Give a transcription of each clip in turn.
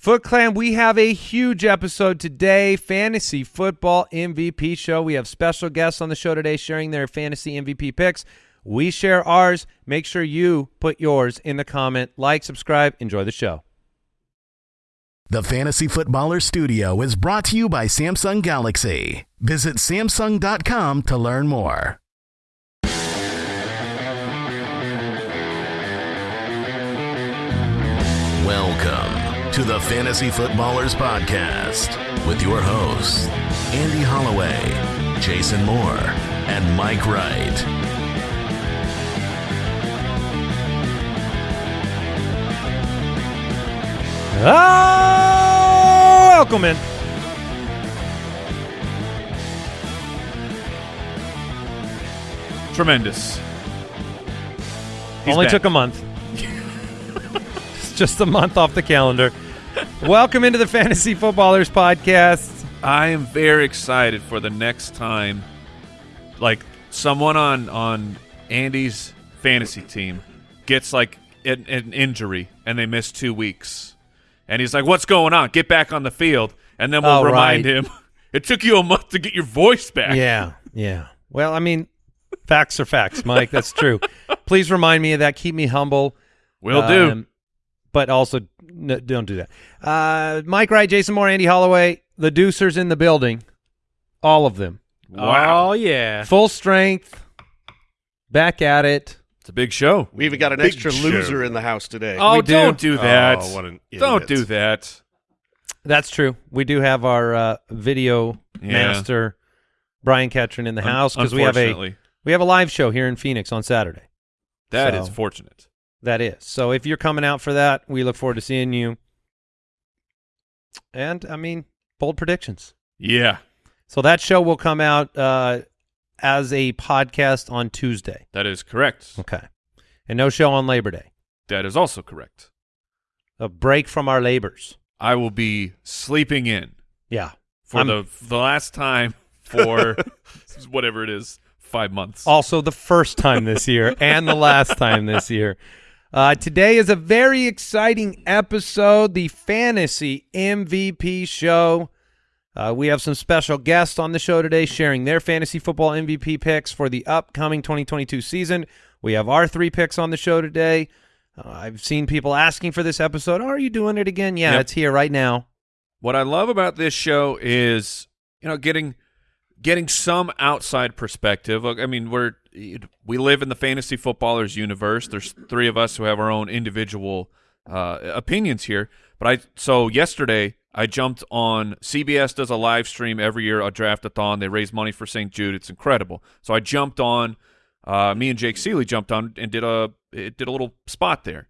Foot Clan, we have a huge episode today. Fantasy football MVP show. We have special guests on the show today sharing their fantasy MVP picks. We share ours. Make sure you put yours in the comment. Like, subscribe, enjoy the show. The Fantasy Footballer Studio is brought to you by Samsung Galaxy. Visit Samsung.com to learn more. Welcome to the Fantasy Footballers Podcast with your hosts, Andy Holloway, Jason Moore, and Mike Wright. Oh, welcome in. Tremendous. He's Only back. took a month. Just a month off the calendar. welcome into the Fantasy Footballers Podcast. I am very excited for the next time, like someone on on Andy's fantasy team gets like an, an injury and they miss two weeks, and he's like, "What's going on? Get back on the field." And then we'll Oh, remind right. him, "It took you a month to get your voice back." Yeah, yeah. Well, I mean, facts are facts, Mike. That's true. Please remind me of that. Keep me humble. will do. Um, But also, no, don't do that. Uh, Mike Wright, Jason Moore, Andy Holloway, the Deucers in the building. All of them. Wow, Oh yeah. Full strength. Back at it. it's a big show. We even got an Big extra show. loser in the house today. Oh, We do. don't do that. Oh, what an don't do that. That's true. We do have our uh, video Yeah. master, Brian Ketron, in the house because we have a we have a live show here in Phoenix on Saturday. that is So- fortunate. That is. So if you're coming out for that, we look forward to seeing you. And I mean, bold predictions. Yeah, So that show will come out uh, as a podcast on Tuesday. that is correct. Okay. And no show on Labor Day. That is also correct. A break from our labors. I will be sleeping in Yeah. for I'm- the the last time for whatever it is, five months. Also the first time this year and the last time this year. Uh, today is a very exciting episode, the Fantasy MVP Show. Uh, we have some special guests on the show today sharing their fantasy football MVP picks for the upcoming 2022 season. We have our three picks on the show today. Uh, I've seen people asking for this episode. are you doing it again? Yeah, Yep. it's here right now. What I love about this show is, you know, getting getting some outside perspective. I mean, we're we live in the fantasy footballers universe. There's three of us who have our own individual uh, opinions here. But I so yesterday I jumped on CBS does a live stream every year, a draft-a-thon. They raise money for St. Jude. It's incredible. So I jumped on. Uh, me and Jake Ciely jumped on and did a it did a little spot there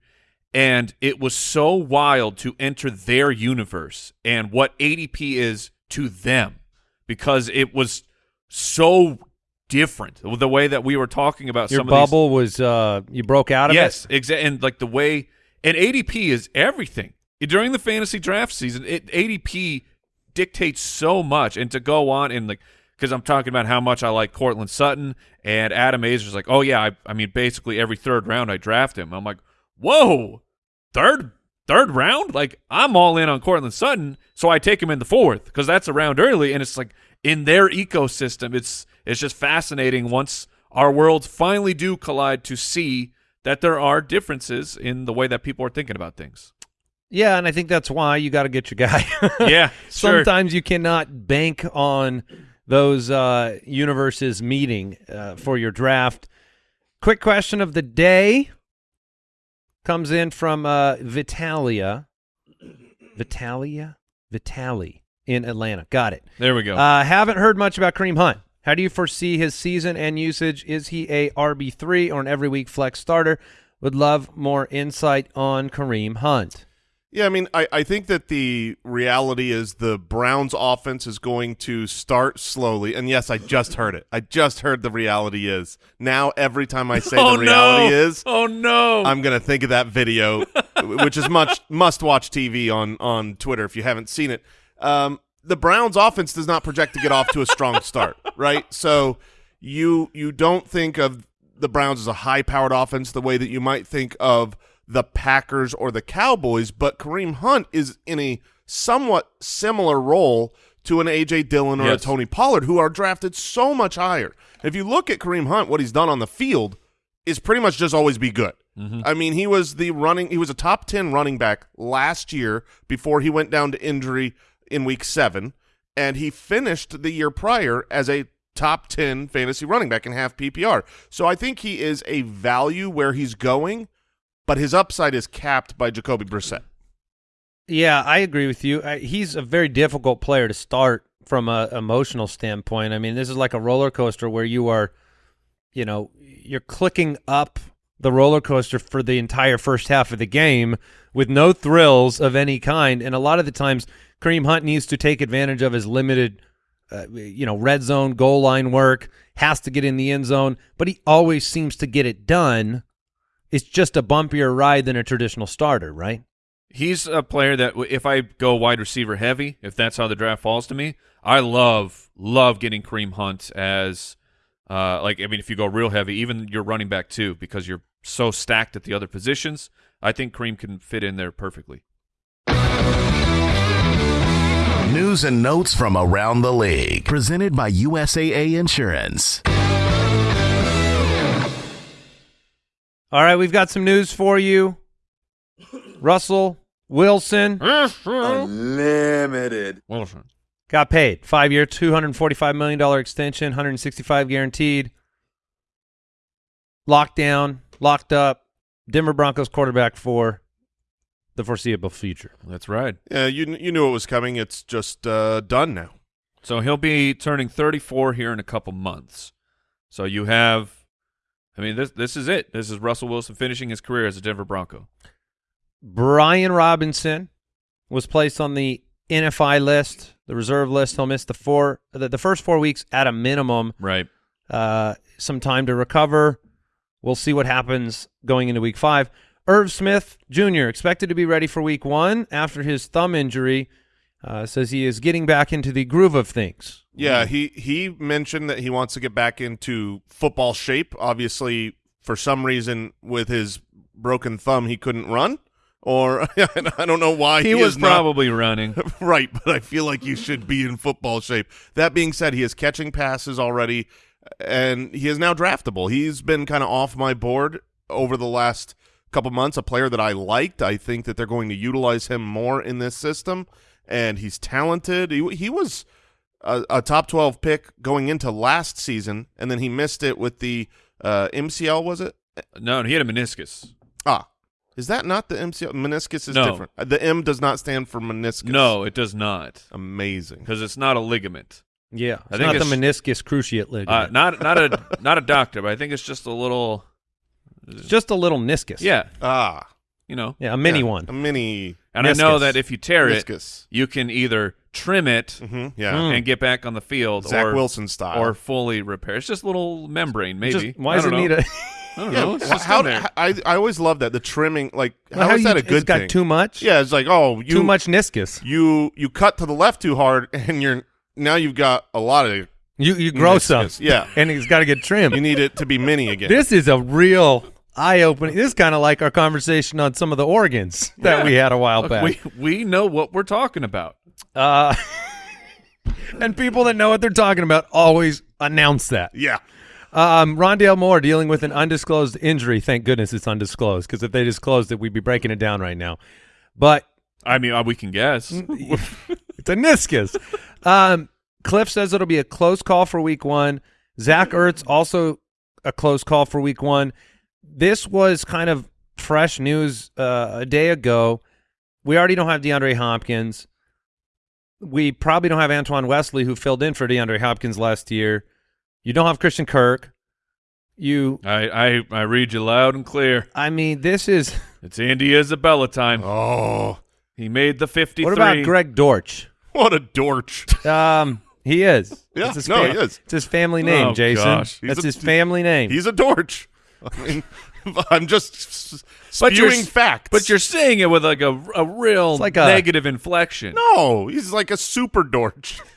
and it was so wild to enter their universe and what ADP is to them because it was so different. The way that we were talking about Your bubble was uh, you broke out of of these, yes exactly and like the way and ADP is everything. During the fantasy draft season it ADP dictates so much and to go on and like because I'm talking about how much I like Courtland Sutton and Adam Aizer's like oh yeah I, I mean basically every third round I draft him. I'm like whoa third third round? Like i'm all in on Courtland sutton so i take him in the fourth because that's a round early and it's like in their ecosystem it's it's just fascinating once our worlds finally do collide to see that there are differences in the way that people are thinking about things Yeah, and I think that's why you got to get your guy. yeah sure. Sometimes you cannot bank on those uh, universes meeting uh, for your draft. Quick question of the day comes in from uh, Vitalia. Vitalia? Vitali in Atlanta. Got it. there we go Uh, haven't heard much about Kareem Hunt. How do you foresee his season and usage? Is he a RB3 or an every week flex starter? Would love more insight on Kareem Hunt. Yeah, I mean, I, I think that the reality is the Browns offense is going to start slowly. And yes, I just heard it. I just heard the reality is. Now every time I say oh the reality no is, oh no I'm gonna think of that video, which is much must watch TV on on Twitter if you haven't seen it. Um, the Browns offense does not project to get off to a strong start, right? So you you don't think of the Browns as a high powered offense the way that you might think of the Packers or the Cowboys, but Kareem Hunt is in a somewhat similar role to an A.J. Dillon or Yes. a Tony Pollard, who are drafted so much higher. If you look at Kareem Hunt, what he's done on the field is pretty much just always be good. Mm-hmm. I mean, he was the running, he was a top 10 running back last year before he went down to injury in week seven, and he finished the year prior as a top 10 fantasy running back in half PPR. So I think he is a value where he's going, but his upside is capped by Jacoby Brissett. Yeah, I agree with you. He's a very difficult player to start from a emotional standpoint. I mean, this is like a roller coaster where you are, you know, you're clicking up the roller coaster for the entire first half of the game with no thrills of any kind. And a lot of the times, Kareem Hunt needs to take advantage of his limited, uh, you know, red zone goal line work. Has to get in the end zone, but he always seems to get it done. It's just a bumpier ride than a traditional starter, right? He's a player that if I go wide receiver heavy, if that's how the draft falls to me, I love love getting Kareem Hunt as uh like I mean if you go real heavy, even your running back too, because you're so stacked at the other positions. I think Kareem can fit in there perfectly. News and notes from around the league. Presented by USAA Insurance. All right, we've got some news for you. Russell Wilson Unlimited. Wilson. got paid. Five year, $245 million extension, 165 guaranteed. Locked down, locked up. Denver Broncos quarterback for the foreseeable future. That's right. Yeah, you you knew it was coming. It's just uh, done now. So he'll be turning 34 here in a couple months. So you have, I mean, this this is it. This is Russell Wilson finishing his career as a Denver Bronco. Brian Robinson was placed on the NFI list, the reserve list. He'll miss the four, the, the first four weeks at a minimum. Right. uh, some time to recover. We'll see what happens going into week five. Irv Smith Jr. expected to be ready for week one after his thumb injury. Uh, says he is getting back into the groove of things. Yeah, he he mentioned that he wants to get back into football shape. Obviously, for some reason, with his broken thumb, he couldn't run, or I don't know why He, he, was is not- probably running. right, but I feel like you should be in football shape. That being said, he is catching passes already, and he is now draftable. He's been kind of off my board over the last couple months. A player that I liked. I think that they're going to utilize him more in this system, and he's talented. He, he was a, a top twelve pick going into last season, and then he missed it with the uh, MCL. Was it? No, he had a meniscus. Ah. Is that not the MCL? Meniscus is No. different. Uh, The M does not stand for meniscus. No, it does not, Amazing. because it's not a ligament. Yeah, I it's think not it's- the meniscus cruciate Uh, ligament. not not a not a doctor, but I think it's just a little. It's just a little meniscus. Yeah, Ah. you know. yeah, a mini Yeah, one. A mini And I know that if you tear it, you can either trim it hmm Yeah. Mm. and get back on the field, Zach or Wilson style. or fully repair. It's just a little membrane, maybe. Just- why does it don't need a? I don't yeah, know. It's just how. I I always love that the trimming. Like, how How is you- that a it's good got too much. yeah, it's like oh, you too much meniscus. You you cut to the left too hard, and you're now you've got a lot of You you grow some. Yeah, and it's got to get trimmed. you need it to be mini again. This is a real eye opening. This is kind of like our conversation on some of the organs that Yeah. we had a while Look, back. we we know what we're talking about. Uh, and people that know what they're talking about always announce that. yeah, Um, Rondale Moore dealing with an undisclosed injury. Thank goodness it's undisclosed because if they disclosed it, we'd be breaking it down right now. But I mean, uh, we can guess. it's a meniscus. Um, Cliff says it'll be a close call for week one. Zach Ertz also a close call for week one. This was kind of fresh news uh, a day ago. We already don't have DeAndre Hopkins. We probably don't have Antoine Wesley, who filled in for DeAndre Hopkins last year. You don't have Christian Kirk. You, I, I I read you loud and clear. I mean, this is. It's Andy Isabella time. Oh, He made the fifty. What about Greg Dortch? what a dorch! Um, he is. Yeah, It's his no, he is. It's his family name, Oh, Jason. gosh. He's That's a- his family name. He's a dorch. I mean, I'm just s- But you're spewing facts. But you're saying it with like a a real It's like a- negative inflection. no, he's like a super dorch.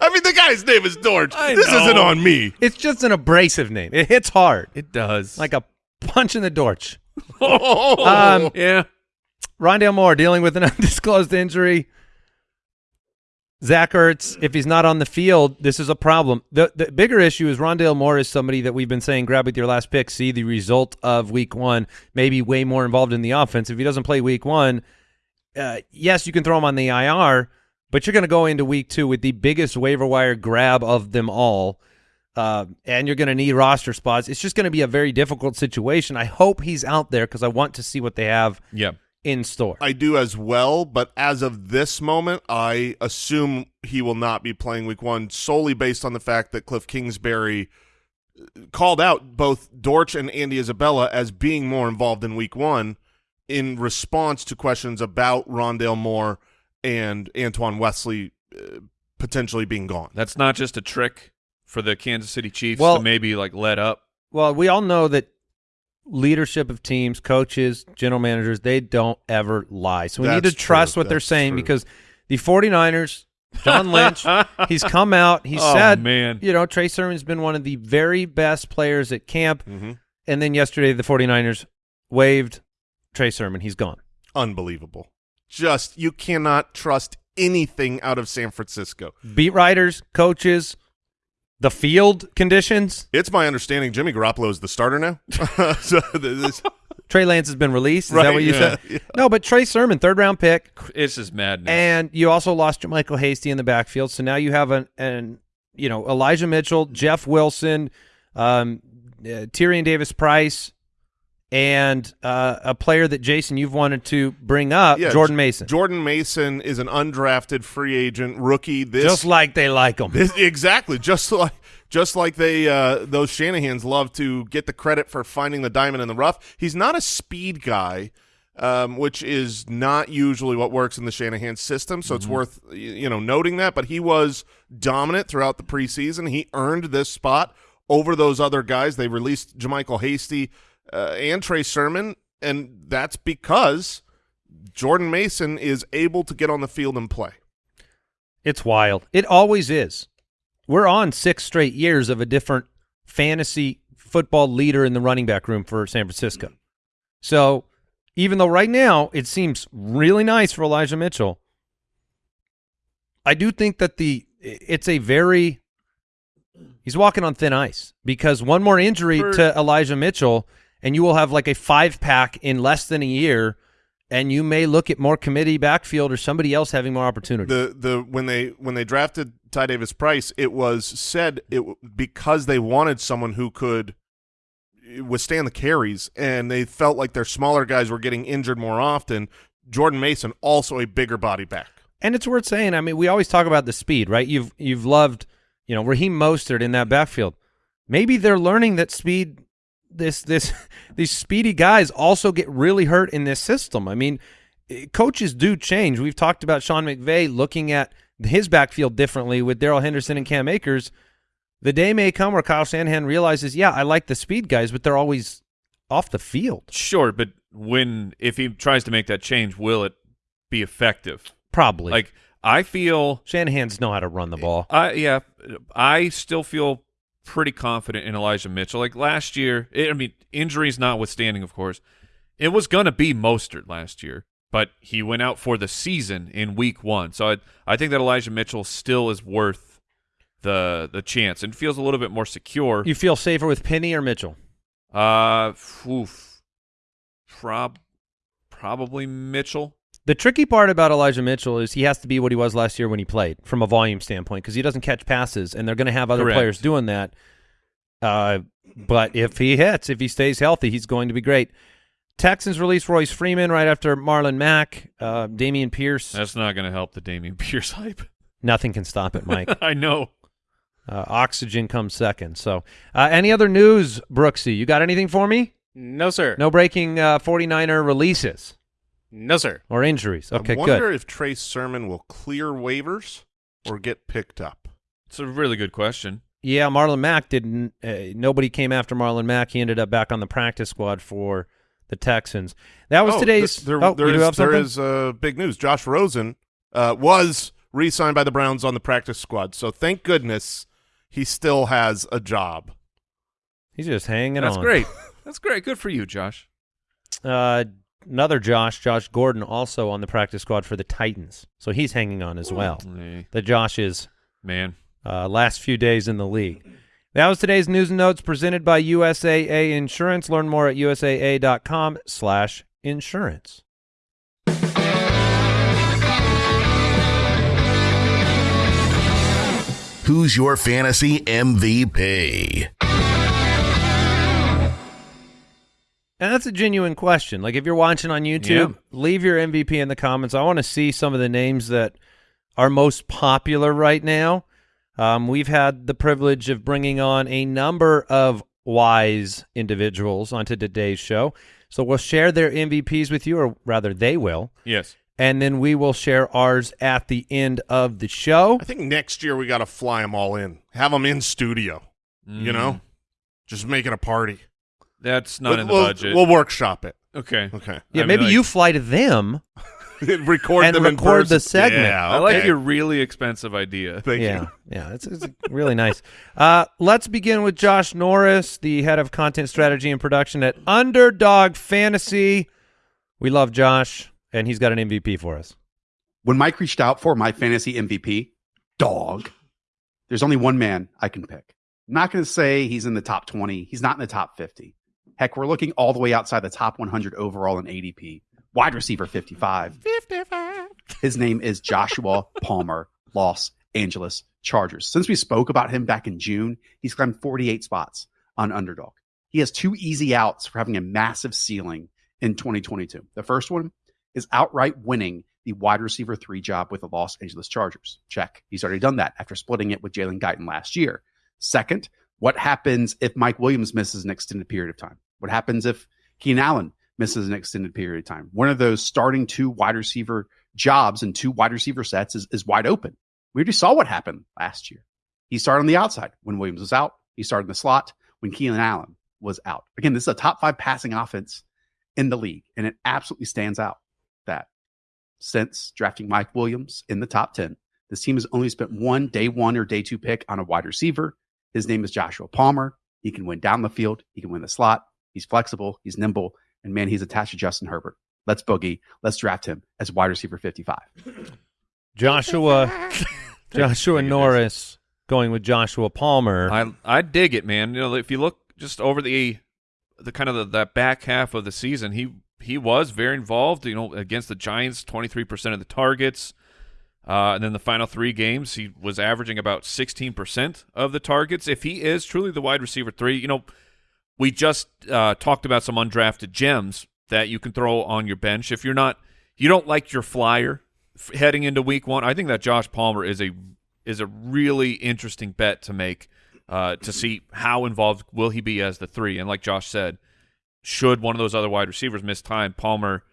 I mean, the guy's name is Dorch. I this know. isn't on me. It's just an abrasive name. It hits hard, It does. like a punch in the Dorch. Oh, Um, Yeah. Rondale Moore dealing with an undisclosed injury. Zach Ertz, if he's not on the field, this is a problem. The the bigger issue is Rondale Moore is somebody that we've been saying grab with your last pick, see the result of week one, maybe way more involved in the offense. If he doesn't play week one, uh, yes, you can throw him on the IR, but you're going to go into week two with the biggest waiver wire grab of them all. Uh, and you're going to need roster spots. It's just going to be a very difficult situation. I hope he's out there because I want to see what they have Yeah. In store. I do as well, but as of this moment, I assume he will not be playing week one solely based on the fact that Cliff Kingsbury uh, called out both Dortch and Andy Isabella as being more involved in week one in response to questions about Rondale Moore and Antoine Wesley uh, potentially being gone. That's not just a trick for the Kansas City Chiefs Well- to maybe like let up. Well, we all know that leadership of teams, coaches, general managers, they don't ever lie. So we need to That's trust true. what they're saying true. because the 49ers, John Lynch, he's come out, he Oh, said, man. you know, Trey Sermon's been one of the very best players at camp. Mhm. And then yesterday the 49ers waived Trey Sermon. He's gone. Unbelievable. Just you cannot trust anything out of San Francisco. Beat writers, coaches, the field conditions. It's my understanding Jimmy Garoppolo is the starter now. so this, Trey Lance has been released. Is Right, that what you yeah, said? yeah. No, but Trey Sermon, third round pick, It's just madness. And you also lost Michael Hasty in the backfield, so now you have an, an you know Elijah Mitchell, Jeff Wilson, um, uh, Tyrion Davis Price, and uh, a player that Jason you've wanted to bring up, Yeah, Jordan Mason. Jordan Mason is an undrafted free agent rookie. This, Just like they like him. this exactly just like just like they uh, those Shanahan's love to get the credit for finding the diamond in the rough. He's not a speed guy, um, which is not usually what works in the Shanahan system. So it's worth you know noting that. But he was dominant throughout the preseason. He earned this spot over those other guys. They released JaMycal Hasty uh, and Trey Sermon, and that's because Jordan Mason is able to get on the field and play. It's wild. It always is. We're on six straight years of a different fantasy football leader in the running back room for San Francisco. So even though right now it seems really nice for Elijah Mitchell, I do think that the it's a very he's walking on thin ice because one more injury For- to Elijah Mitchell and you will have like a five pack in less than a year and you may look at more committee backfield or somebody else having more opportunity. the the when they when they drafted Ty Davis Price, it was said it because they wanted someone who could withstand the carries, and they felt like their smaller guys were getting injured more often. Jordan Mason, also a bigger body back. And it's worth saying. I mean, we always talk about the speed, right? You've you've loved, you know, Raheem Mostert in that backfield. Maybe they're learning that speed. This this these speedy guys also get really hurt in this system. I mean, eh, coaches do change. We've talked about Sean McVay looking at his backfield differently with Darrell Henderson and Cam Akers. The day may come where Kyle Shanahan realizes, yeah, I like the speed guys, but they're always off the field. Sure, but when if he tries to make that change, will it be effective? Probably. Like I feel Shanahan's know how to run the ball. I yeah, I still feel pretty confident in Elijah Mitchell. Like last year, it, I mean, injuries notwithstanding, of course, it was going to be Mostert last year, but he went out for the season in Week One. So I I think that Elijah Mitchell still is worth the the chance and feels a little bit more secure. You feel safer with Penny or Mitchell? Uh, oof, prob probably Mitchell. The tricky part about Elijah Mitchell is he has to be what he was last year when he played from a volume standpoint because he doesn't catch passes, and they're going to have other Correct. players doing that. Uh, but if he hits, if he stays healthy, he's going to be great. Texans released Royce Freeman right after Marlon Mack, uh, Dameon Pierce. That's not going to help the Dameon Pierce hype. Nothing can stop it, Mike. I know. uh, oxygen comes second. So, uh, any other news, Brooksy? You got anything for me? No, sir. No breaking uh, 49er releases No, sir. or injuries. Okay, I wonder good. if Trey Sermon will clear waivers or get picked up. It's a really good question. Yeah, Marlon Mack didn't. Uh, nobody came after Marlon Mack. He ended up back on the practice squad for the Texans. That was Oh, today's. th- There, oh, there you do have there something? is, uh, big news. Josh Rosen uh, was re-signed by the Browns on the practice squad, so thank goodness he still has a job. He's just hanging That's on. great. That's great. Good for you, Josh. Uh, another Josh, Josh Gordon, also on the practice squad for the Titans. So he's hanging on as well. Hey, The Josh is man. uh, last few days in the league. That was today's news and notes presented by USAA Insurance. Learn more at usaa.com slash insurance. Who's your fantasy MVP? And that's a genuine question. Like if you're watching on YouTube, Yeah. leave your MVP in the comments. I want to see some of the names that are most popular right now. Um, we've had the privilege of bringing on a number of wise individuals onto today's show. So we'll share their MVPs with you, or rather, they will. Yes. And then we will share ours at the end of the show. I think next year we got to fly them all in, have them in studio. You Mm. know, just make it a party. That's not in the we'll, budget. We'll workshop it. okay. Okay. Yeah, I mean, maybe like- you fly to them. record And them in record the segment. Yeah, I like okay. your really expensive idea. Thank yeah, you. yeah, it's, it's really nice. Uh, let's begin with Josh Norris, the head of content strategy and production at Underdog Fantasy. We love Josh, and he's got an MVP for us. When Mike reached out for my fantasy MVP, dog, there's only one man I can pick. I'm not going to say he's in the top 20. He's not in the top 50. Heck, we're looking all the way outside the top 100 overall in ADP. Wide receiver 55. 55. His name is Joshua Palmer, Los Angeles Chargers. Since we spoke about him back in June, he's climbed 48 spots on underdog. He has two easy outs for having a massive ceiling in 2022. The first one is outright winning the wide receiver three job with the Los Angeles Chargers. Check. He's already done that after splitting it with Jalen Guyton last year. Second, what happens if Mike Williams misses an extended period of time? What happens if Keenan Allen misses an extended period of time? One of those starting two wide receiver jobs and two wide receiver sets is, is wide open. We already saw what happened last year. He started on the outside when Williams was out. He started in the slot when Keenan Allen was out. Again, this is a top five passing offense in the league, and it absolutely stands out that since drafting Mike Williams in the top 10, this team has only spent one day one or day two pick on a wide receiver. His name is Joshua Palmer. He can win down the field, he can win the slot. He's flexible, he's nimble, and man, he's attached to Justin Herbert. Let's boogie. Let's draft him as wide receiver 55. Joshua Joshua Norris going with Joshua Palmer. I I dig it, man. You know, if you look just over the the kind of the, that back half of the season, he he was very involved. You know, against the Giants, twenty three percent of the targets, uh, and then the final three games, he was averaging about sixteen percent of the targets. If he is truly the wide receiver three, you know, we just uh, talked about some undrafted gems that you can throw on your bench if you're not you don't like your flyer heading into week one. I think that Josh Palmer is a is a really interesting bet to make uh, to see how involved will he be as the three. And like Josh said, should one of those other wide receivers miss time, Palmer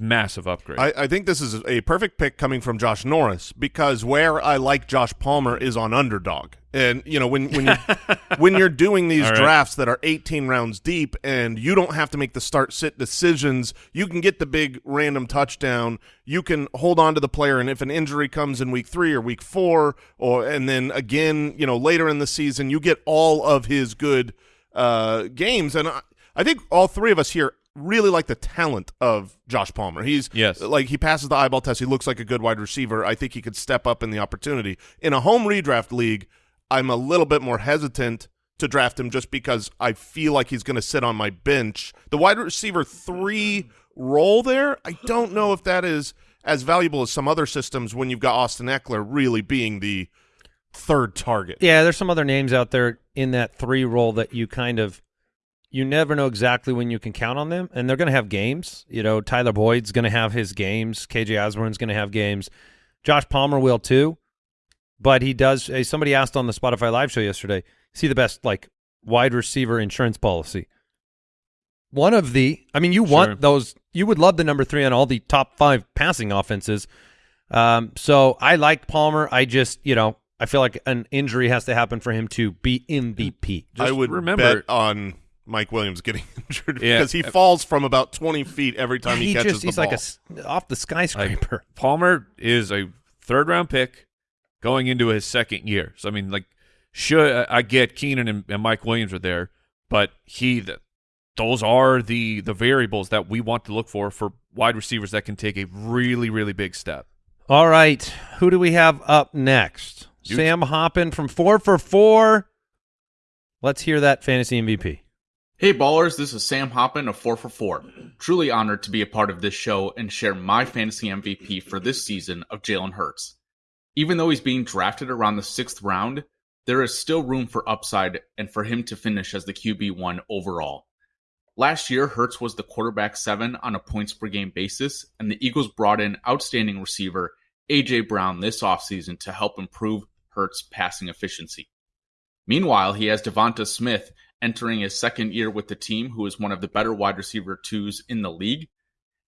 massive upgrade. I, I think this is a perfect pick coming from Josh Norris because where I like Josh Palmer is on underdog. And you know when when you when you're doing these right. drafts that are 18 rounds deep and you don't have to make the start sit decisions, you can get the big random touchdown. You can hold on to the player, and if an injury comes in week three or week four, or and then again, you know later in the season, you get all of his good uh, games. And I, I think all three of us here really like the talent of Josh Palmer. He's Yes. like he passes the eyeball test. He looks like a good wide receiver. I think he could step up in the opportunity. In a home redraft league, I'm a little bit more hesitant to draft him just because I feel like he's going to sit on my bench. The wide receiver 3 role there, I don't know if that is as valuable as some other systems when you've got Austin Ekeler really being the third target. Yeah, there's some other names out there in that three role that you kind of you never know exactly when you can count on them, and they're going to have games. You know, Tyler Boyd's going to have his games. KJ Osborn's going to have games. Josh Palmer will too, but he does. Somebody asked on the Spotify live show yesterday, "See the best like wide receiver insurance policy?" One of the, I mean, you want those. You would love the number three on all the top five passing offenses. Um, so I like Palmer. I just, you know, I feel like an injury has to happen for him to be MVP. I would remember- bet on Mike Williams getting injured Yeah. because he falls from about 20 feet every time he, he catches just, the he's ball. like a s off the skyscraper. Palmer is a third round pick going into his second year. So I mean, like, should I get Keenan and, and Mike Williams are there, but he the those are the the variables that we want to look for for wide receivers that can take a really really big step. All right, who do we have up next? You- Sam Hoppen from four for four. Let's hear that fantasy MVP. Hey ballers, this is Sam Hoppen of 4 for 4. Truly honored to be a part of this show and share my fantasy MVP for this season of Jalen Hurts. Even though he's being drafted around the sixth round, there is still room for upside and for him to finish as the QB1 overall. Last year, Hurts was the quarterback 7 on a points per game basis, and the Eagles brought in outstanding receiver A.J. Brown this offseason to help improve Hurts' passing efficiency. Meanwhile, he has DeVonta Smith entering his second year with the team, who is one of the better wide receiver twos in the league.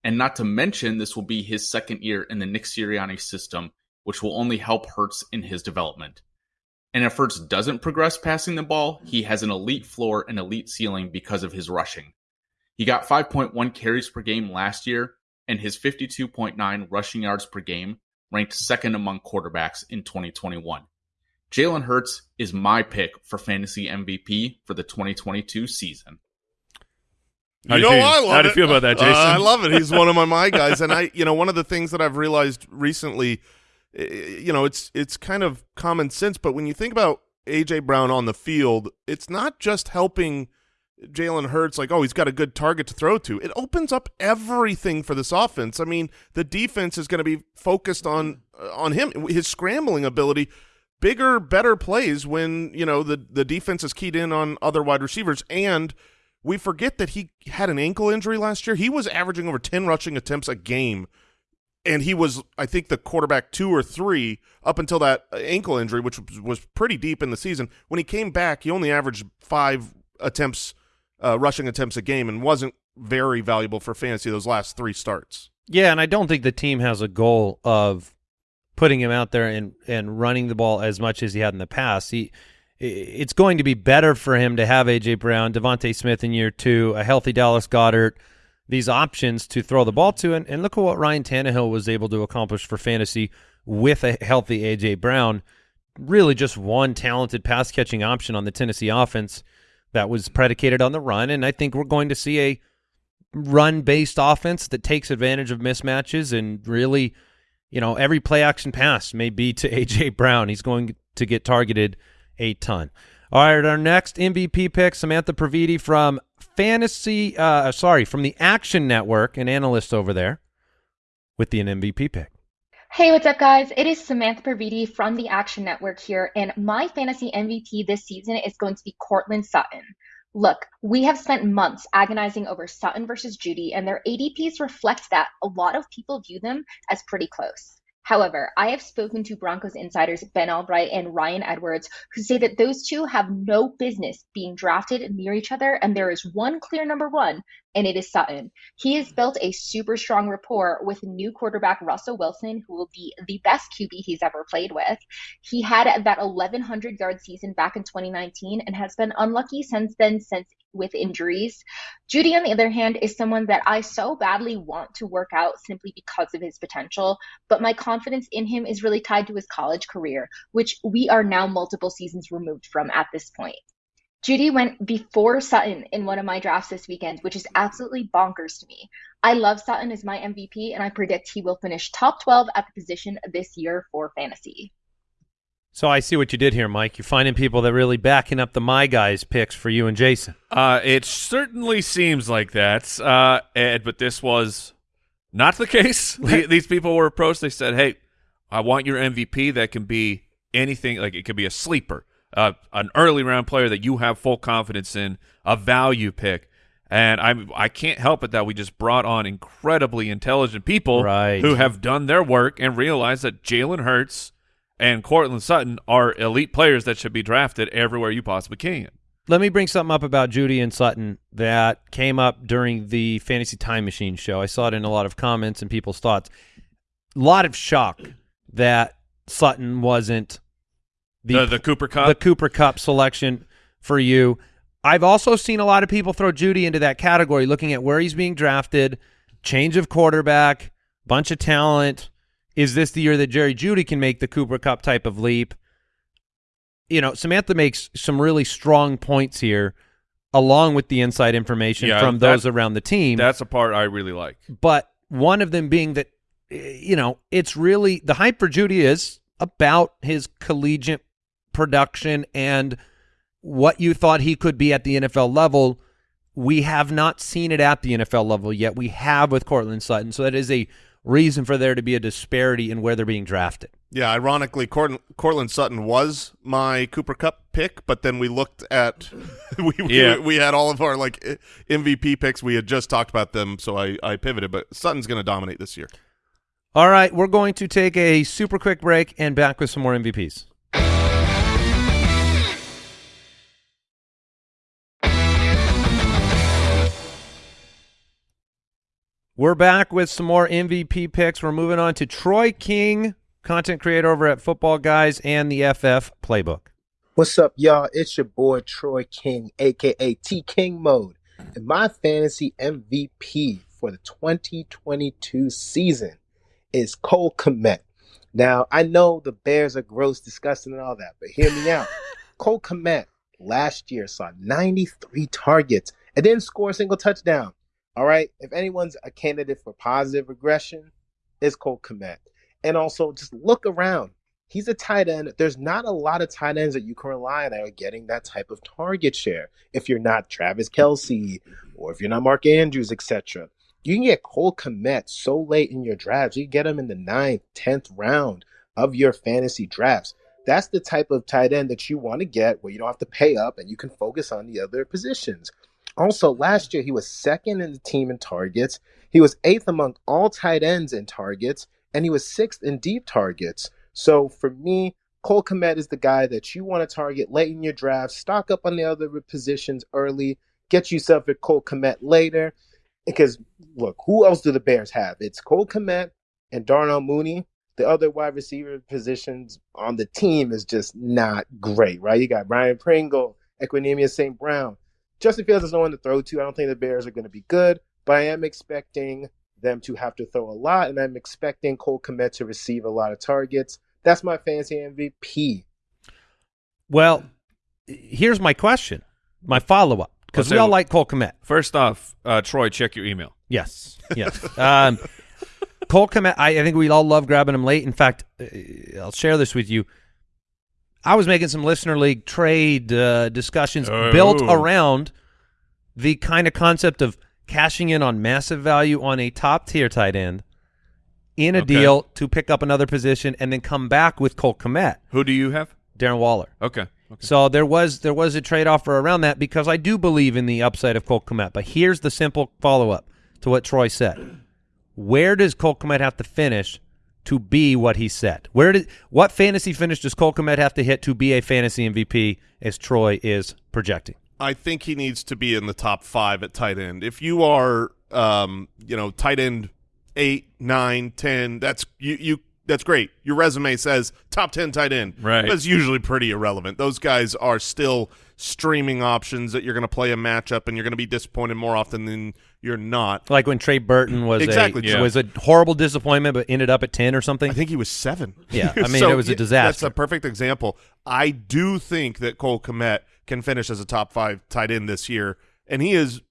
And not to mention, this will be his second year in the Nick Sirianni system, which will only help Hurts in his development. And if Hurts doesn't progress passing the ball, he has an elite floor and elite ceiling because of his rushing. He got 5.1 carries per game last year, and his 52.9 rushing yards per game ranked second among quarterbacks in 2021. Jalen Hurts is my pick for fantasy MVP for the 2022 season. How you know, you feel- I love how do you it. feel about that, Uh, Jason? I love it. He's one of my my guys, and I, you know, one of the things that I've realized recently, eh, you know, it's it's kind of common sense, but when you think about AJ Brown on the field, it's not just helping Jalen Hurts like, oh, he's got a good target to throw to. It opens up everything for this offense. I mean, the defense is going to be focused on uh, on him, his scrambling ability. Bigger, better plays when you know the the defense is keyed in on other wide receivers, and we forget that he had an ankle injury last year. He was averaging over ten rushing attempts a game, and he was, I think, the quarterback two or three up until that ankle injury, which was, was pretty deep in the season. When he came back, he only averaged five attempts, uh, rushing attempts a game, and wasn't very valuable for fantasy those last three starts. Yeah, and I don't think the team has a goal of putting him out there and and running the ball as much as he had in the past. He it's going to be better for him to have AJ Brown, DeVonta Smith in year two, a healthy Dallas Goedert, these options to throw the ball to, and, and look at what Ryan Tannehill was able to accomplish for fantasy with a healthy AJ Brown. Really, just one talented pass catching option on the Tennessee offense that was predicated on the run, and I think we're going to see a run based offense that takes advantage of mismatches and really, you know, every play action pass may be to AJ Brown. He's going to get targeted a ton. All right, our next MVP pick, Samantha Previte from Fantasy, uh, sorry, from the Action Network, an analyst over there with the an MVP pick. Hey, what's up, guys? It is Samantha Previte from the Action Network here, and my fantasy MVP this season is going to be Courtland Sutton. Look, we have spent months agonizing over Sutton versus Jeudy, and their ADPs reflect that a lot of people view them as pretty close. However, I have spoken to Broncos insiders Ben Allbright and Ryan Edwards who say that those two have no business being drafted near each other, and there is one clear number one, and it is Sutton. He has built a super strong rapport with new quarterback Russell Wilson, who will be the best QB he's ever played with. He had that 1,100 yard season back in 2019 and has been unlucky since then, since with injuries. Jeudy, on the other hand, is someone that I so badly want to work out simply because of his potential, but my confidence in him is really tied to his college career, which we are now multiple seasons removed from at this point. Jeudy went before Sutton in one of my drafts this weekend, which is absolutely bonkers to me. I love Sutton as my MVP, and I predict he will finish top 12 at the position this year for fantasy. So I see what you did here, Mike. You're finding people that really backing up the My Guys picks for you and Jason. Uh, it certainly seems like that, uh, Ed, but this was not the case. These people were approached. They said, "Hey, I want your MVP that can be anything. Like it could be a sleeper, uh, an early round player that you have full confidence in, a value pick." And I I can't help it that we just brought on incredibly intelligent people Right. who have done their work and realized that Jalen Hurts and Courtland Sutton are elite players that should be drafted everywhere you possibly can. Let me bring something up about Jeudy and Sutton that came up during the Fantasy Time Machine show. I saw it in a lot of comments and people's thoughts. A lot of shock that Sutton wasn't The, the Cooper Kupp. the Cooper Kupp selection for you. I've also seen a lot of people throw Jeudy into that category, looking at where he's being drafted, change of quarterback, bunch of talent. Is this the year that Jerry Jeudy can make the Cooper Kupp type of leap? You know, Samantha makes some really strong points here. along with the inside information Yeah, from that- those around the team. That's a part I really like. but one of them being that eh, you know it's really the hype for Jeudy is about his collegiate production and what you thought he could be at the NFL level. We have not seen it at the NFL level yet. We have with Courtland Sutton, so that is a reason for there to be a disparity in where they're being drafted. Yeah, ironically, Cort- Courtland Sutton was my Cooper Kupp pick, but then we looked at we we, Yeah. we had all of our like MVP picks. We had just talked about them, so I I pivoted. But Sutton's going to dominate this year. All right, we're going to take a super quick break and back with some more MVPs. We're back with some more MVP picks. We're moving on to Troy King, content creator over at Football Guys and the FF Playbook. What's up, y'all? It's your boy Troy King, aka T King Mode, and my fantasy MVP for the 2022 season is Cole Kmet. Now, I know the Bears are gross, disgusting, and all that, but hear me out. Cole Kmet last year saw 93 targets and didn't score a single touchdown. All right, if anyone's a candidate for positive regression, it's Cole Kmet. And also, just look around. He's a tight end. There's not a lot of tight ends that you can rely on that are getting that type of target share. If you're not Travis Kelce or if you're not Mark Andrews, etc. You can get Cole Kmet so late in your drafts. You get him in the ninth, tenth round of your fantasy drafts. That's the type of tight end that you want to get where you don't have to pay up and you can focus on the other positions. Also, last year he was second in the team in targets. He was eighth among all tight ends in targets, and he was sixth in deep targets. So for me, Cole Kmet is the guy that you want to target late in your draft. Stock up on the other positions early. Get yourself a Cole Kmet later. Because look, who else do the Bears have? It's Cole Kmet and Darnell Mooney. The other wide receiver positions on the team is just not great, right? You got Byron Pringle, Equanimeous St. Brown. Justin Fields is no one to throw to. I don't think the Bears are going to be good, but I am expecting them to have to throw a lot, and I'm expecting Cole Kmet to receive a lot of targets. That's my fantasy MVP. Well, here's my question, my follow up, because we all like Cole Kmet. First off, uh, Troy, check your email. Yes, yes. um, Cole Kmet, I, I think we all love grabbing him late. In fact, uh, I'll share this with you. I was making some listener league trade uh, discussions Oh. built around the kind of concept of cashing in on massive value on a top tier tight end in a Okay. deal to pick up another position and then come back with Cole Kmet, Who do you have? Darren Waller. Okay. okay. So there was there was a trade offer around that because I do believe in the upside of Cole Kmet. But here's the simple follow up to what Troy said: Where does Cole Kmet have to finish to be what he said? Where did what fantasy finish does Cole Kmet have to hit to be a fantasy MVP as Troy is projecting? I think he needs to be in the top five at tight end. If you are, um, you know, tight end eight, nine, ten, that's you. You that's great. Your resume says top ten tight end. Right. That's usually pretty irrelevant. Those guys are still streaming options that you're going to play a matchup, and you're going to be disappointed more often than you're not. Like when Trey Burton was Exactly, a yeah. was a horrible disappointment, but ended up at ten or something. I think he was seven. Yeah, I mean, it was a disaster. That's a perfect example. I do think that Cole Kmet can finish as a top five tight end this year, and he is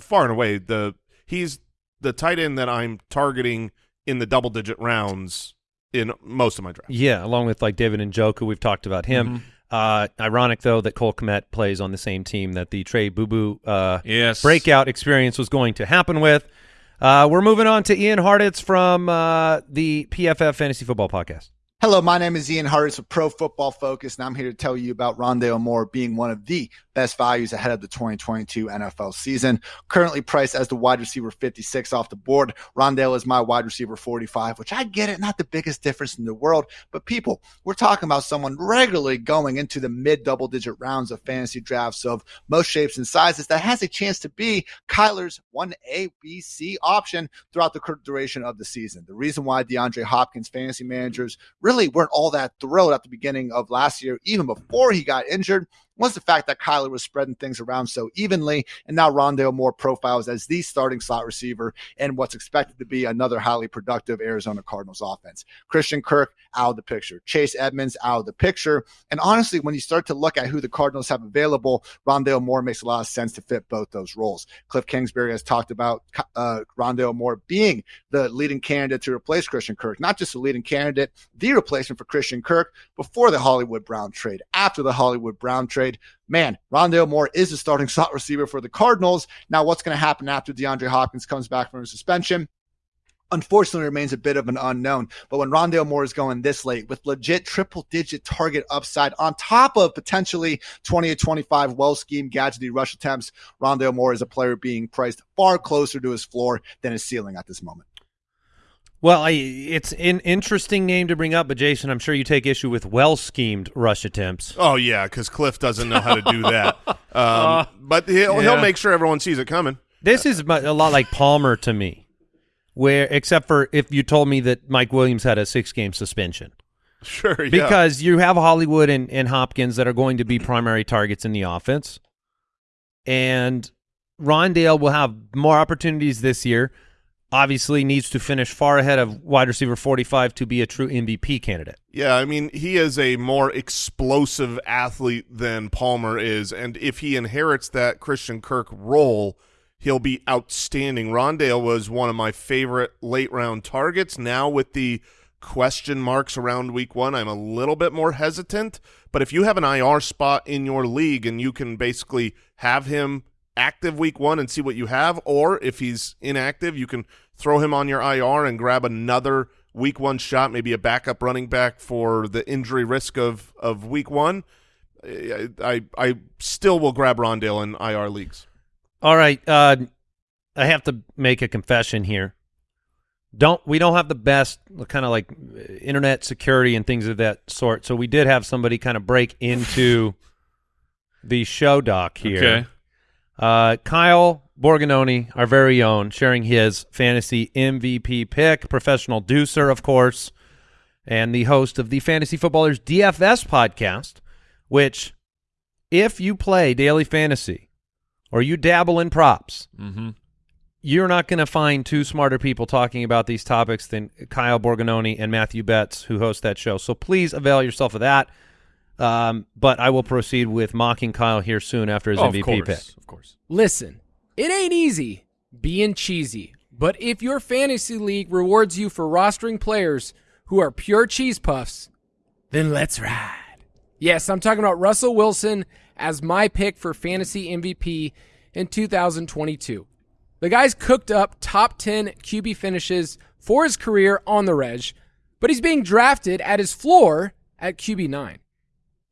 far and away the he's the tight end that I'm targeting in the double digit rounds in most of my drafts. Yeah, along with like David Njoku, we've talked about him. Mm-hmm. Uh, ironic though that Cole Kmet plays on the same team that the Trey Boo Boo uh, Yes. breakout experience was going to happen with. Uh, we're moving on to Ian Hartitz from uh, the PFF Fantasy Football Podcast. Hello, my name is Ian Hartitz with Pro Football Focus, and I'm here to tell you about Rondale Moore being one of the best values ahead of the 2022 NFL season. Currently priced as the wide receiver 56 off the board. Rondale is my wide receiver 45, which I get it, not the biggest difference in the world, but people, we're talking about someone regularly going into the mid double digit rounds of fantasy drafts of most shapes and sizes that has a chance to be Kyler's 1A, B, C option throughout the duration of the season. The reason why DeAndre Hopkins fantasy managers really weren't all that thrilled at the beginning of last year, even before he got injured, was the fact that Kyler was spreading things around so evenly, and now Rondale Moore profiles as the starting slot receiver in what's expected to be another highly productive Arizona Cardinals offense. Christian Kirk out of the picture, Chase Edmonds out of the picture, and honestly, when you start to look at who the Cardinals have available, Rondale Moore makes a lot of sense to fit both those roles. Cliff Kingsbury has talked about uh, Rondale Moore being the leading candidate to replace Christian Kirk, not just the leading candidate, the replacement for Christian Kirk before the Hollywood Brown trade, after the Hollywood Brown trade. Man, Rondale Moore is the starting slot receiver for the Cardinals. Now, what's going to happen after DeAndre Hopkins comes back from his suspension? unfortunately remains a bit of an unknown. But when Rondale Moore is going this late with legit triple digit target upside on top of potentially 20 to 25 well schemed gadgety rush attempts, Rondale Moore is a player being priced far closer to his floor than his ceiling at this moment. Well, I, it's an interesting name to bring up, but Jason, I'm sure you take issue with well schemed rush attempts. Oh yeah, because Kliff doesn't know how to do that. Um, but he'll yeah. he'll make sure everyone sees it coming. This is a lot like Palmer to me, where except for if you told me that Mike Williams had a six game suspension. Sure, yeah. Because you have Hollywood and, and Hopkins that are going to be primary targets in the offense. And Rondale will have more opportunities this year. Obviously needs to finish far ahead of wide receiver 45 to be a true MVP candidate. Yeah, I mean, he is a more explosive athlete than Palmer is, and if he inherits that Christian Kirk role, he'll be outstanding. Rondale was one of my favorite late round targets. Now with the question marks around week one, I'm a little bit more hesitant. But if you have an IR spot in your league and you can basically have him active week one and see what you have, or if he's inactive, you can throw him on your IR and grab another week one shot, maybe a backup running back for the injury risk of, of week one. I, I I still will grab Rondale in IR leagues. All right, uh, I have to make a confession here. Don't we don't have the best kind of like internet security and things of that sort. So we did have somebody kind of break into the show doc here. Okay. Uh, Kyle Borgognoni, our very own, sharing his fantasy MVP pick, professional deucer, of course, and the host of the Fantasy Footballers DFS podcast, which, if you play daily fantasy or you dabble in props, Mm-hmm. you're not going to find two smarter people talking about these topics than Kyle Borgognoni and Matthew Betts, who host that show. So please avail yourself of that. Um, but I will proceed with mocking Kyle here soon after his Oh, of MVP course, pick. of course. Listen, it ain't easy being cheesy, but if your fantasy league rewards you for rostering players who are pure cheese puffs, then let's ride. Yes, I'm talking about Russell Wilson as my pick for fantasy MVP in 2022. The guy's cooked up top 10 QB finishes for his career on the reg, but he's being drafted at his floor at QB9.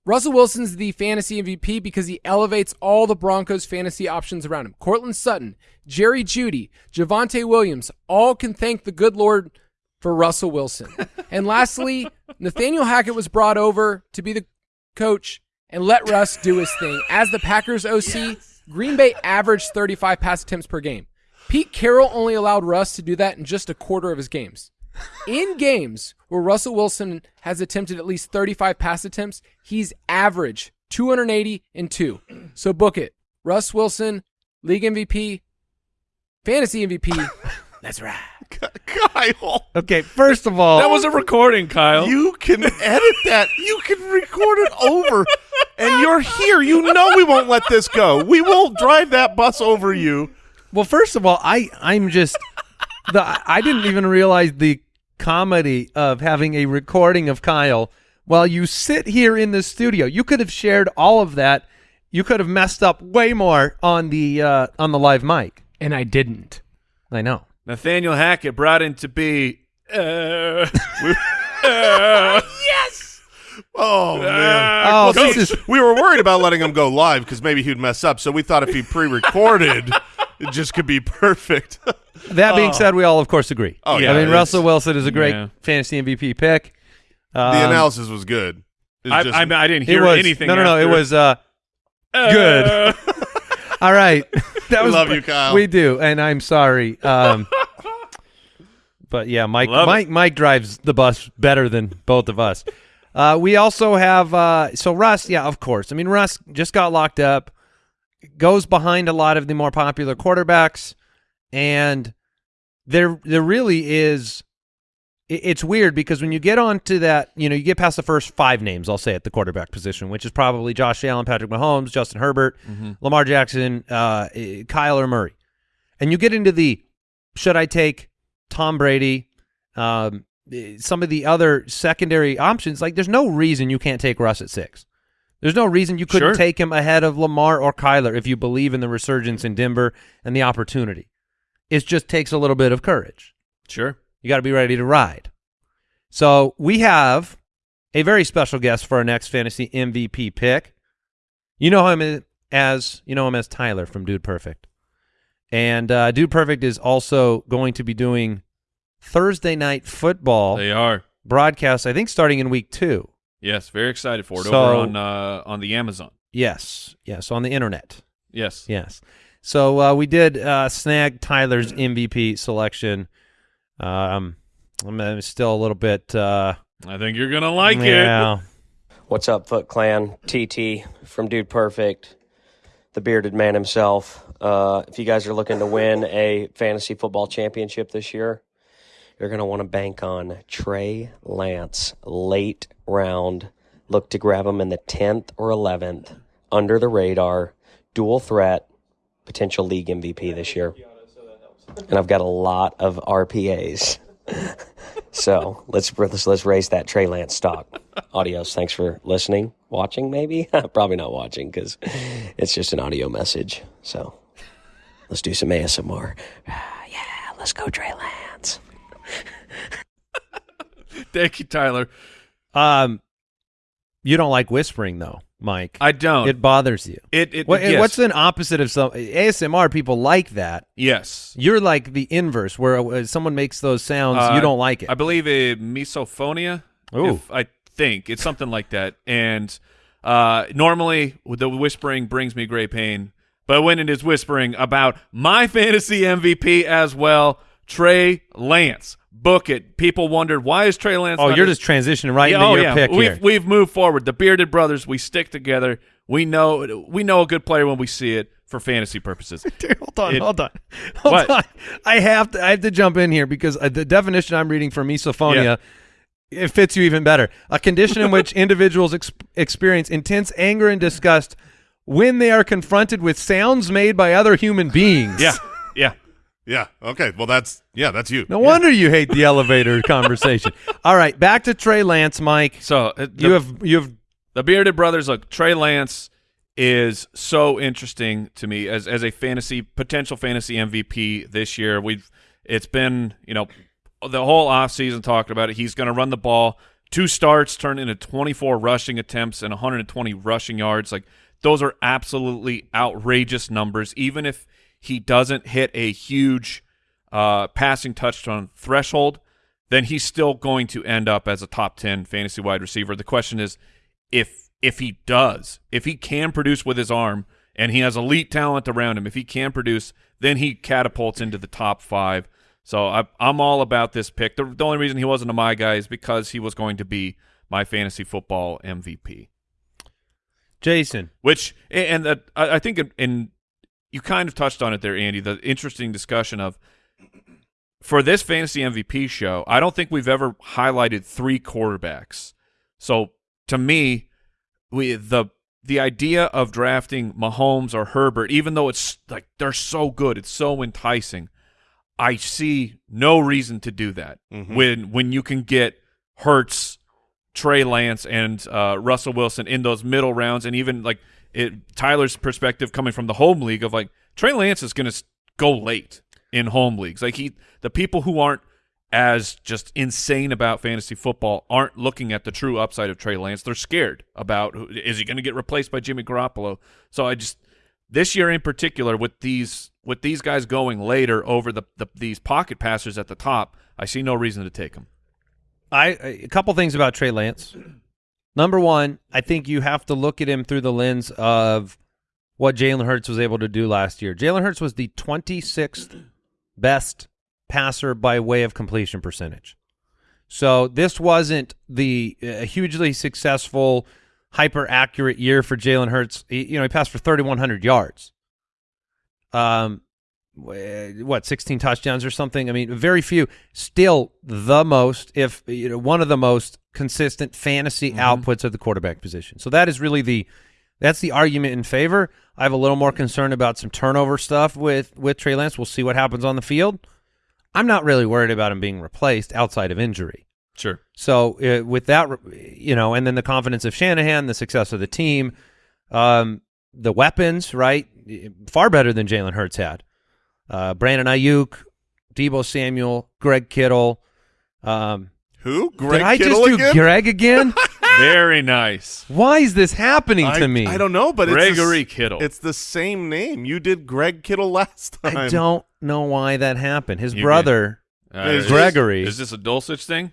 Russell Wilson's the fantasy MVP because he elevates all the Broncos fantasy options around him. Courtland Sutton, Jerry Jeudy, Javonte Williams all can thank the good Lord for Russell Wilson. and lastly, Nathaniel Hackett was brought over to be the coach and let Russ do his thing. As the Packers OC, Green Bay averaged 35 pass attempts per game. Pete Carroll only allowed Russ to do that in just a quarter of his games. In games where Russell Wilson has attempted at least 35 pass attempts, he's average 280 and 2. So book it. Russ Wilson, league MVP, fantasy MVP. That's right. Kyle, Okay, first of all, That was a recording, Kyle. you can edit that. You can record it over, and you're here. You know we won't let this go. We will drive that bus over you. Well, first of all, I I'm just the I didn't even realize the comedy of having a recording of Kyle while you sit here in the studio. You could have shared all of that. You could have messed up way more on the uh, on the live mic. And I didn't. I know. Nathaniel Hackett brought in to be. Uh, uh, Oh man. Oh, Coach, this is we were worried about letting him go live because maybe he'd mess up. So we thought if he pre-recorded, it just could be perfect. that being said, we all of course agree. Oh, yeah, I mean Russell Wilson is a great Yeah. fantasy MVP pick. Um, the analysis was good. It was I, just- I, I didn't it hear was anything. no no no. It after. was uh, Uh, good. all right. That We was love you, Kyle. We do, and I'm sorry. Um, but yeah, Mike Love it. Mike Mike drives the bus better than both of us. Uh, we also have uh, so Russ. Yeah, of course. I mean, Russ just got locked up, goes behind a lot of the more popular quarterbacks, and there there really is. it- It's weird because when you get onto that, you know, you get past the first five names, I'll say at the quarterback position, which is probably Josh Allen, Patrick Mahomes, Justin Herbert, Lamar Jackson, uh, Kyler Murray, and you get into the should I take Tom Brady, um, some of the other secondary options, like there's no reason you can't take Russ at six. There's no reason you couldn't Sure. take him ahead of Lamar or Kyler if you believe in the resurgence in Denver and the opportunity. It just takes a little bit of courage. Sure. You got to be ready to ride. So we have a very special guest for our next fantasy MVP pick. You know him as you know him as Tyler from Dude Perfect, and uh, Dude Perfect is also going to be doing Thursday night football They are. broadcast. I think starting in week two. Yes, very excited for it So- over on uh, on the Amazon. Yes, yes, on the internet. Yes. Yes. So uh, we did uh, snag Tyler's MVP selection. Um, I'm still a little bit. Uh, I think you're gonna like it. yeah. What's up, Foot Clan? TT from Dude Perfect, the bearded man himself. Uh, if you guys are looking to win a fantasy football championship this year, you're going to want to bank on Trey Lance, late round. Look to grab him in the 10th or 11th, under the radar, dual threat, potential league MVP this year. And I've got a lot of RPAs. so let's, let's let's raise that Trey Lance stock. Adios. Thanks for listening, watching. Maybe probably not watching because it's just an audio message. So let's do some ASMR. yeah, let's go, Trey Lance. Thank you, Tyler. Um, you don't like whispering though, Mike. I don't. It bothers you. It it What, yes. What's an opposite of some ASMR? People like that. yes. You're like the inverse, where uh, someone makes those sounds, Uh, you don't like it. I believe a misophonia. Ooh. If I think it's something like that. And uh, normally the whispering brings me great pain, but when it is whispering about my fantasy MVP as well, Trey Lance. Book it. People wondered why is Trey Lance? oh, you're just transitioning right Yeah, into oh your yeah. pick we've, here. We've moved forward. The bearded brothers, we stick together. We know we know a good player when we see it for fantasy purposes. Dude, hold on, It- hold on, hold What? on. I have to, I have to jump in here because uh, the definition I'm reading for misophonia, it fits you even better. A condition in which individuals ex- experience intense anger and disgust when they are confronted with sounds made by other human beings. yeah, yeah. Yeah. Okay. Well, that's yeah. That's you. No wonder you hate the elevator conversation. All right, back to Trey Lance, Mike. So uh, the, You have you have the bearded brothers. Look, Trey Lance is so interesting to me as as a fantasy potential fantasy MVP this year. We've it's been you know the whole offseason talking about it. He's going to run the ball. Two starts turned into 24 rushing attempts and 120 rushing yards. Like those are absolutely outrageous numbers. Even if he doesn't hit a huge uh, passing touchdown threshold, then he's still going to end up as a top 10 fantasy wide receiver. The question is if if he does, if he can produce with his arm and he has elite talent around him, if he can produce, then he catapults into the top 5. So I, I'm all about this pick. The, the only reason he wasn't a my guy is because he was going to be my fantasy football MVP. Jason. Which and I I think in, in you kind of touched on it there, Andy. The interesting discussion of for this fantasy MVP show, I don't think we've ever highlighted three quarterbacks. So to me, we the the idea of drafting Mahomes or Herbert, even though it's like they're so good, it's so enticing. I see no reason to do that Mhm. when when you can get Hurts, Trey Lance, and uh, Russell Wilson in those middle rounds, and even like it, Tyler's perspective coming from the home league of like Trey Lance is going to go late in home leagues. Like he, the people who aren't as just insane about fantasy football aren't looking at the true upside of Trey Lance. They're scared about is he going to get replaced by Jimmy Garoppolo. So I just this year in particular with these with these guys going later over the, the these pocket passers at the top, I see no reason to take them. I a couple things about Trey Lance. Number one, I think you have to look at him through the lens of what Jalen Hurts was able to do last year. Jalen Hurts was the 26th best passer by way of completion percentage. So this wasn't the uh, hugely successful, hyper accurate year for Jalen Hurts. He, you know, he passed for 3,100 yards. Um, what 16 touchdowns or something? I mean, very few. Still the most, if you know, one of the most consistent fantasy outputs at the quarterback position. So that is really the that's the argument in favor. I have a little more concern about some turnover stuff with with Trey Lance. We'll see what happens on the field. I'm not really worried about him being replaced outside of injury. Sure. So uh, with that, you know, and then the confidence of Shanahan, the success of the team, um, the weapons, right? Far better than Jalen Hurts had. Uh, Brandon Aiyuk, Deebo Samuel, Greg Kittle. Um, Who? Greg did I Kittle just do again? Greg again? Very nice. Why is this happening I, to me? I don't know, but it's the Gregory s- Kittle. It's the same name. You did Greg Kittle last time. I don't know why that happened. His You brother, Uh, Is is Gregory. This, is this a Dulcich thing?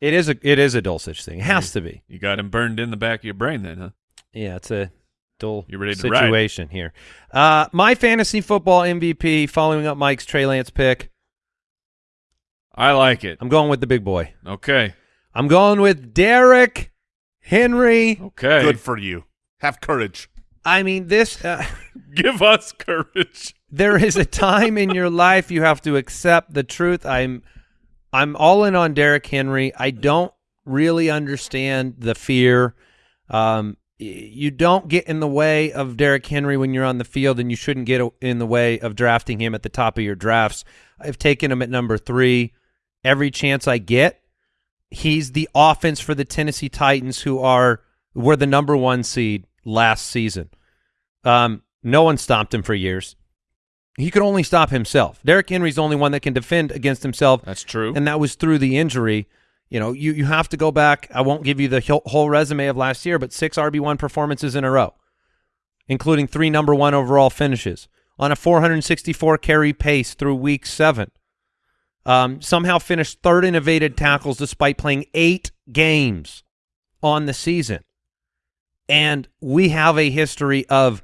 it is a it is a Dulcich thing. It has to be. You got him burned in the back of your brain then, huh? Yeah, it's a dull You ready to ride? situation here. Uh, my fantasy football MVP, following up Mike's Trey Lance pick. I like it. I'm going with the big boy. Okay. I'm going with Derrick Henry. Okay. Good for you. Have courage. I mean, this. Uh, Give us courage. there is a time in your life you have to accept the truth. I'm, I'm all in on Derrick Henry. I don't really understand the fear. Um, you don't get in the way of Derrick Henry when you're on the field, and you shouldn't get in the way of drafting him at the top of your drafts. I've taken him at number three every chance I get. He's the offense for the Tennessee Titans, who are were the number one seed last season. Um, no one stopped him for years. He could only stop himself. Derrick Henry's the only one that can defend against himself, That's true. and that was through the injury. You know, you you have to go back. I won't give you the whole- whole resume of last year, but six RB one performances in a row, including three number one overall finishes on a 464 carry pace through week seven. Um, somehow finished third in evaded tackles despite playing eight games on the season. And we have a history of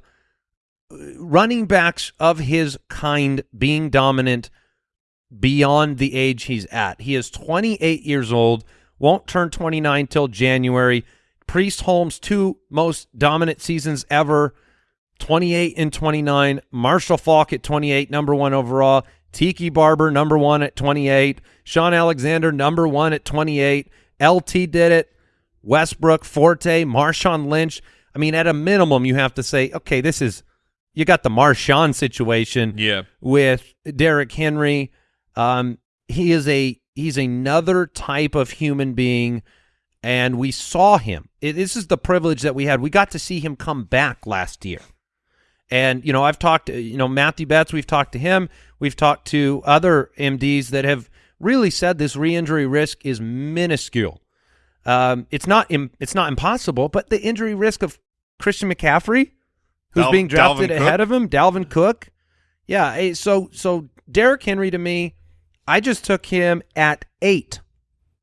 uh, running backs of his kind being dominant beyond the age he's at. He is 28 years old, won't turn 29 till January. Priest Holmes, two most dominant seasons ever, 28 and 29. Marshall Faulk at 28, number one overall. Tiki Barber, number one at 28. Shaun Alexander, number one at 28. LT did it. Westbrook, Forte, Marshawn Lynch. I mean, at a minimum, you have to say, okay, this is you got the Marshawn situation Yeah. with Derrick Henry. Um, he is a he's another type of human being, and we saw him. It, this is the privilege that we had. We got to see him come back last year. And you know, I've talked you know Matthew Betts. We've talked to him. We've talked to other MDs that have really said this re-injury risk is minuscule. Um, it's not Im- it's not impossible, but the injury risk of Christian McCaffrey, who's Dal- being drafted Dalvin Cook? ahead of him, Dalvin Cook. Yeah, so so Derrick Henry to me, I just took him at eight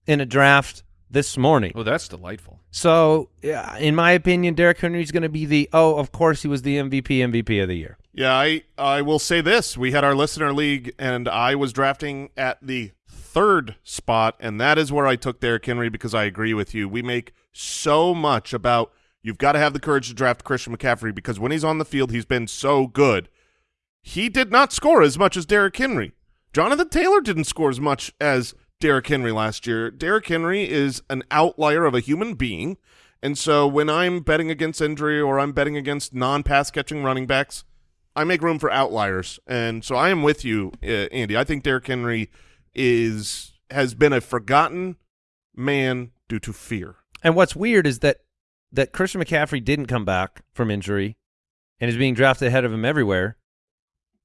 in a draft this morning. Oh, that's delightful. So, yeah, in my opinion, Derrick Henry is going to be the oh, of course he was the MVP MVP of the year. Yeah, I I will say this: we had our listener league, and I was drafting at the third spot, and that is where I took Derrick Henry because I agree with you. We make so much about you've got to have the courage to draft Christian McCaffrey because when he's on the field, he's been so good. He did not score as much as Derrick Henry. Jonathan Taylor didn't score as much as Derrick Henry last year. Derrick Henry is an outlier of a human being. And so when I'm betting against injury or I'm betting against non-pass catching running backs, I make room for outliers. And so I am with you, uh, Andy. I think Derrick Henry is has been a forgotten man due to fear. And what's weird is that that Christian McCaffrey didn't come back from injury and is being drafted ahead of him everywhere.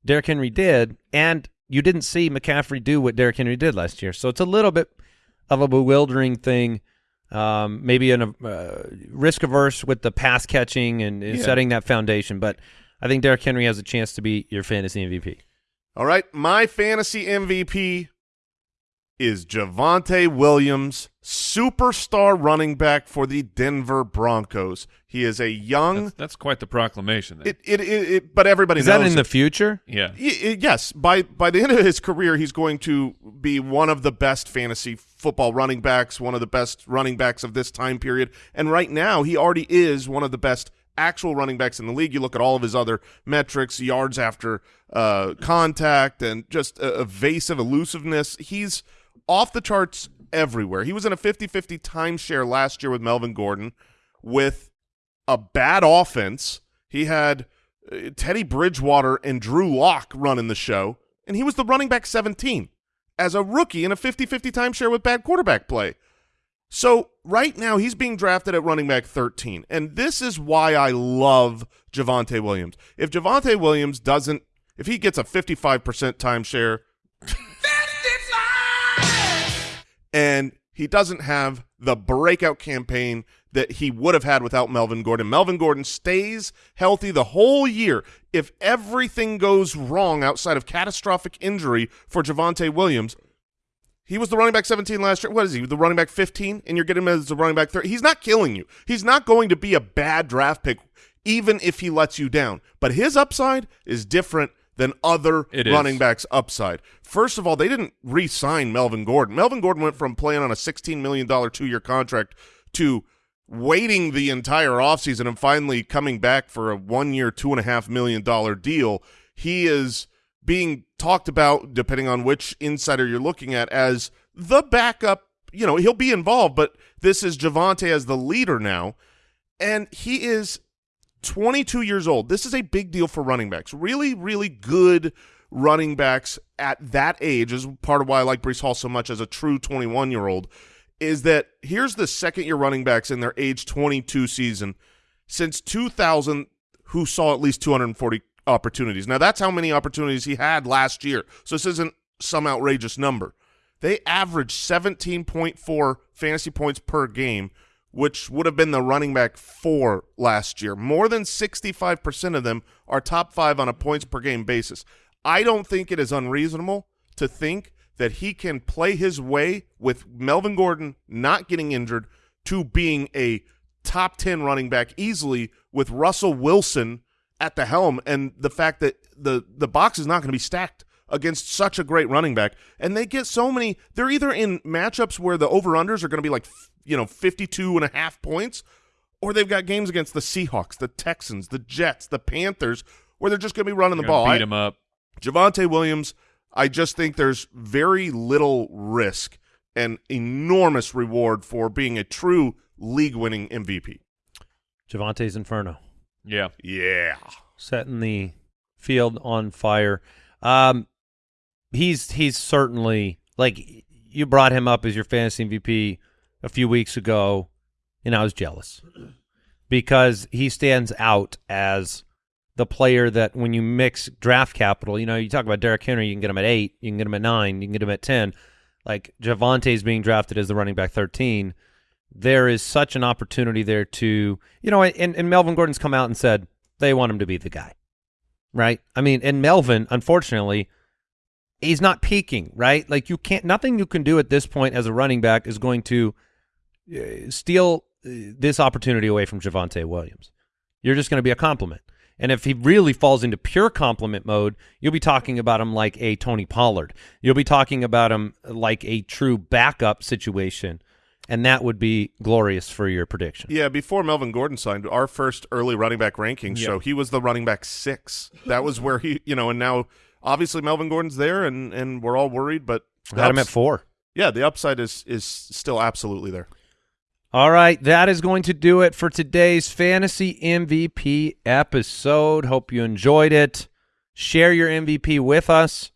Derrick Henry did, and you didn't see McCaffrey do what Derrick Henry did last year. So it's a little bit of a bewildering thing. Um, maybe a uh, risk averse with the pass catching and, and Yeah. setting that foundation, but I think Derrick Henry has a chance to be your fantasy MVP. All right, my fantasy MVP is Javonte Williams, superstar running back for the Denver Broncos. He is a young. That's, that's quite the proclamation. It, it, it, it, but everybody Is knows that in it. the future? yeah. Y- y- yes, by by the end of his career, he's going to be one of the best fantasy football running backs, one of the best running backs of this time period. And right now, he already is one of the best actual running backs in the league. You look at all of his other metrics, yards after uh, contact, and just uh, evasive elusiveness. He's off the charts everywhere. He was in a 50-50 timeshare last year with Melvin Gordon with a bad offense. He had uh, Teddy Bridgewater and Drew Lock running the show, and he was the running back 17 as a rookie in a 50-50 timeshare with bad quarterback play. So right now he's being drafted at running back 13, and this is why I love Javonte Williams. If Javonte Williams doesn't, if he gets a 55% timeshare, and he doesn't have the breakout campaign that he would have had without Melvin Gordon. Melvin Gordon stays healthy the whole year. If everything goes wrong outside of catastrophic injury for Javonte Williams, he was the running back 17 last year. What is he? The running back 15, and you're getting him as a running back 30. He's not killing you. He's not going to be a bad draft pick, even if he lets you down. But his upside is different than other It is. running backs' upside. First of all, they didn't re-sign Melvin Gordon. Melvin Gordon went from playing on a $16 million two-year contract to waiting the entire offseason and finally coming back for a one-year, $2.5 million deal. He is being talked about, depending on which insider you're looking at, as the backup. You know, he'll be involved, but this is Javonte as the leader now. And he is 22 years old. This is a big deal for running backs. Really, really good running backs at that age is part of why I like Breece Hall so much as a true 21 year old. Is that here's the second year running backs in their age 22 season since 2000 who saw at least 240 opportunities. Now that's how many opportunities he had last year. So this isn't some outrageous number. They averaged 17.4 fantasy points per game, which would have been the running back four last year. More than 65% of them are top five on a points per game basis. I don't think it is unreasonable to think that he can play his way with Melvin Gordon not getting injured to being a top 10 running back easily with Russell Wilson at the helm and the fact that the the box is not going to be stacked against such a great running back and they get so many they're either in matchups where the over-unders are going to be like you know 52 and a half points or they've got games against the Seahawks, the Texans, the Jets, the Panthers where they're just going to be running the You're gonna ball. Beat I- him up. Javonte Williams, I just think there's very little risk and enormous reward for being a true league-winning MVP. Javonte's Inferno. Yeah. Yeah. setting the field on fire. Um, he's he's certainly like you brought him up as your fantasy MVP a few weeks ago, and I was jealous because he stands out as the player that when you mix draft capital, you know, you talk about Derrick Henry, you can get him at eight, you can get him at nine, you can get him at ten. Like Javonte's being drafted as the running back thirteen. There is such an opportunity there to, you know, and, and Melvin Gordon's come out and said they want him to be the guy, right? I mean, and Melvin, unfortunately, he's not peaking, right? Like you can't, nothing you can do at this point as a running back is going to uh, steal uh, this opportunity away from Javonte Williams. You're just going to be a compliment. And if he really falls into pure compliment mode, you'll be talking about him like a Tony Pollard. You'll be talking about him like a true backup situation. And that would be glorious for your prediction. Yeah, before Melvin Gordon signed, our first early running back ranking Yeah. show he was the running back six. That was where he, you know, and now obviously Melvin Gordon's there, and and we're all worried, but the Had him at four. Yeah, the upside is is still absolutely there. All right, that is going to do it for today's fantasy MVP episode. Hope you enjoyed it. Share your MVP with us.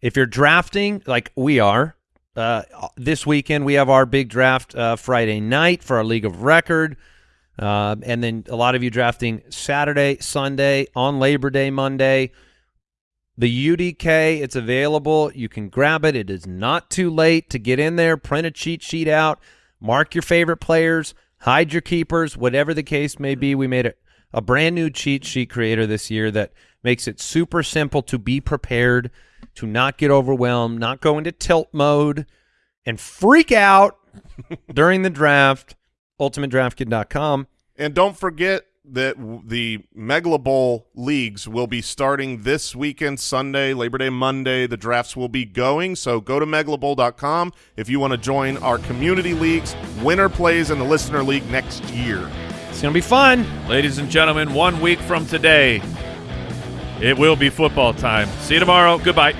If you're drafting, like we are, uh, this weekend we have our big draft uh, Friday night for our league of record, uh, and then a lot of you drafting Saturday, Sunday, on Labor Day, Monday. The UDK, it's available. You can grab it. It is not too late to get in there, print a cheat sheet out, mark your favorite players, hide your keepers, whatever the case may be. We made a, a brand new cheat sheet creator this year that makes it super simple to be prepared, to not get overwhelmed, not go into tilt mode, and freak out during the draft. UltimateDraftKit.com. And don't forget that the Megala Bowl leagues will be starting this weekend, Sunday, Labor Day, Monday. The drafts will be going. So go to megalabowl.com if you want to join our community leagues. Winner plays in the listener league next year. It's going to be fun. Ladies and gentlemen, one week from today, it will be football time. See you tomorrow. Goodbye.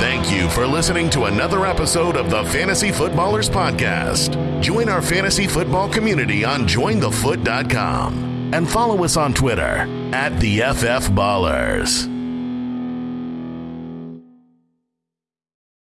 Thank you for listening to another episode of the Fantasy Footballers Podcast. Join our fantasy football community on jointhefoot.com and follow us on Twitter at the FF Ballers.